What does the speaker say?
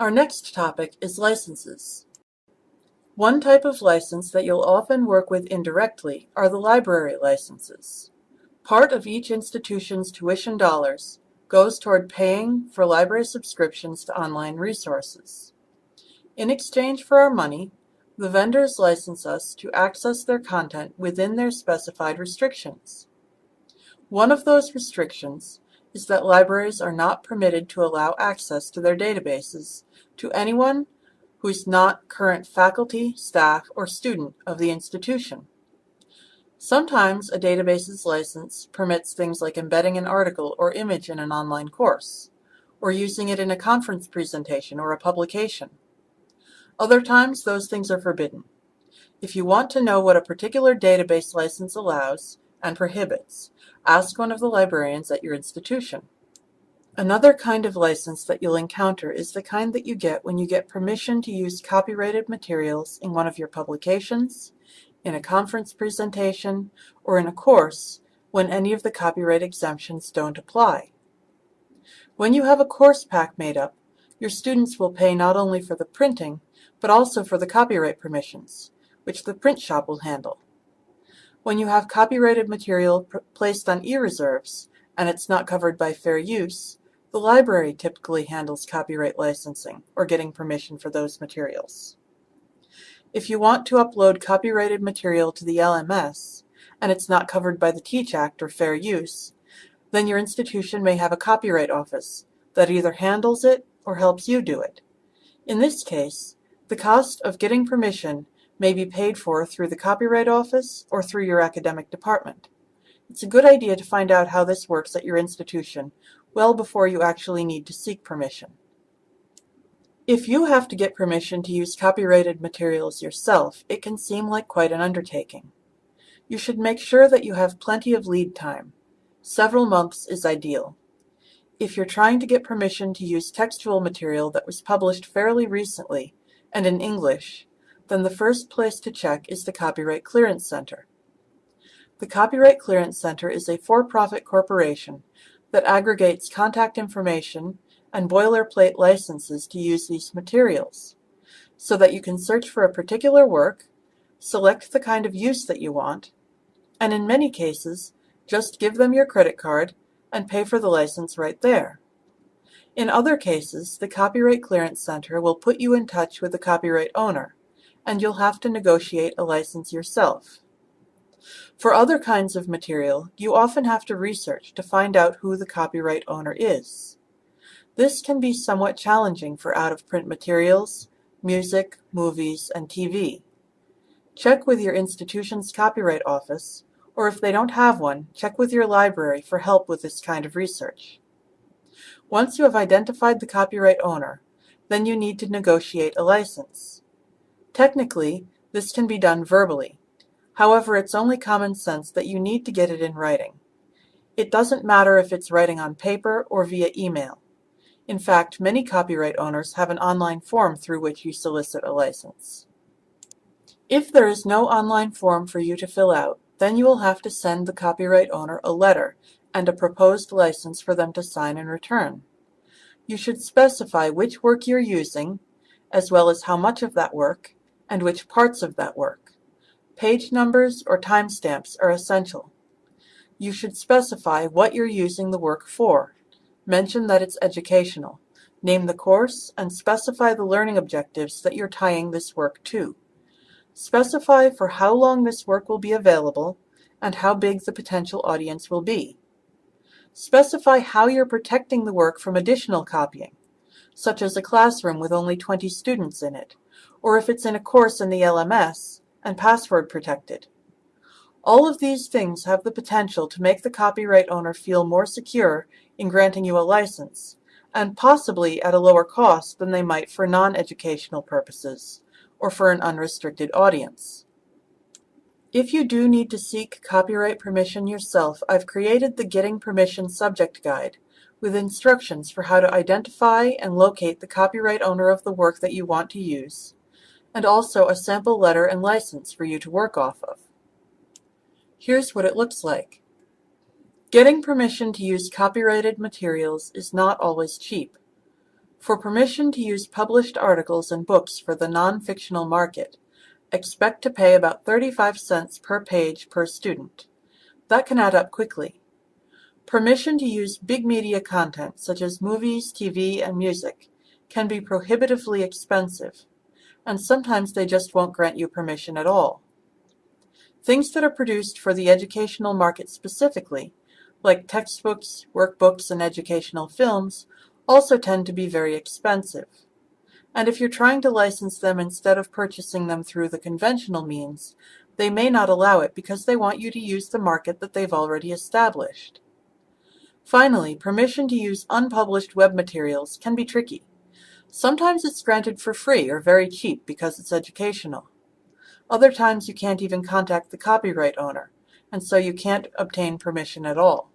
Our next topic is licenses. One type of license that you'll often work with indirectly are the library licenses. Part of each institution's tuition dollars goes toward paying for library subscriptions to online resources. In exchange for our money, the vendors license us to access their content within their specified restrictions. One of those restrictions is that libraries are not permitted to allow access to their databases to anyone who is not current faculty, staff, or student of the institution. Sometimes a database's license permits things like embedding an article or image in an online course, or using it in a conference presentation or a publication. Other times, those things are forbidden. If you want to know what a particular database license allows and prohibits, ask one of the librarians at your institution. Another kind of license that you'll encounter is the kind that you get when you get permission to use copyrighted materials in one of your publications, in a conference presentation, or in a course when any of the copyright exemptions don't apply. When you have a course pack made up, your students will pay not only for the printing, but also for the copyright permissions, which the print shop will handle. When you have copyrighted material placed on e-reserves, and it's not covered by fair use, the library typically handles copyright licensing or getting permission for those materials. If you want to upload copyrighted material to the LMS, and it's not covered by the TEACH Act or fair use, then your institution may have a copyright office that either handles it or helps you do it. In this case, the cost of getting permission may be paid for through the Copyright Office or through your academic department. It's a good idea to find out how this works at your institution well before you actually need to seek permission. If you have to get permission to use copyrighted materials yourself, it can seem like quite an undertaking. You should make sure that you have plenty of lead time. Several months is ideal. If you're trying to get permission to use textual material that was published fairly recently and in English, then the first place to check is the Copyright Clearance Center. The Copyright Clearance Center is a for-profit corporation that aggregates contact information and boilerplate licenses to use these materials, so that you can search for a particular work, select the kind of use that you want, and in many cases, just give them your credit card and pay for the license right there. In other cases, the Copyright Clearance Center will put you in touch with the copyright owner, and you'll have to negotiate a license yourself. For other kinds of material, you often have to research to find out who the copyright owner is. This can be somewhat challenging for out-of-print materials, music, movies, and TV. Check with your institution's copyright office, or if they don't have one, check with your library for help with this kind of research. Once you have identified the copyright owner, then you need to negotiate a license. Technically, this can be done verbally, However, it's only common sense that you need to get it in writing. It doesn't matter if it's writing on paper or via email. In fact, many copyright owners have an online form through which you solicit a license. If there is no online form for you to fill out, then you will have to send the copyright owner a letter and a proposed license for them to sign and return. You should specify which work you're using, as well as how much of that work, and which parts of that work. Page numbers or timestamps are essential. You should specify what you're using the work for. Mention that it's educational. Name the course and specify the learning objectives that you're tying this work to. Specify for how long this work will be available and how big the potential audience will be. Specify how you're protecting the work from additional copying, such as a classroom with only 20 students in it, or if it's in a course in the LMS, and password protected. All of these things have the potential to make the copyright owner feel more secure in granting you a license, and possibly at a lower cost than they might for non-educational purposes, or for an unrestricted audience. If you do need to seek copyright permission yourself, I've created the Getting Permission Subject Guide with instructions for how to identify and locate the copyright owner of the work that you want to use, and also a sample letter and license for you to work off of. Here's what it looks like. Getting permission to use copyrighted materials is not always cheap. For permission to use published articles and books for the non-fictional market, expect to pay about 35 cents per page per student. That can add up quickly. Permission to use big media content such as movies, TV, and music can be prohibitively expensive, and sometimes they just won't grant you permission at all. Things that are produced for the educational market specifically, like textbooks, workbooks, and educational films, also tend to be very expensive. And if you're trying to license them instead of purchasing them through the conventional means, they may not allow it because they want you to use the market that they've already established. Finally, permission to use unpublished web materials can be tricky. Sometimes it's granted for free or very cheap because it's educational. Other times you can't even contact the copyright owner, and so you can't obtain permission at all.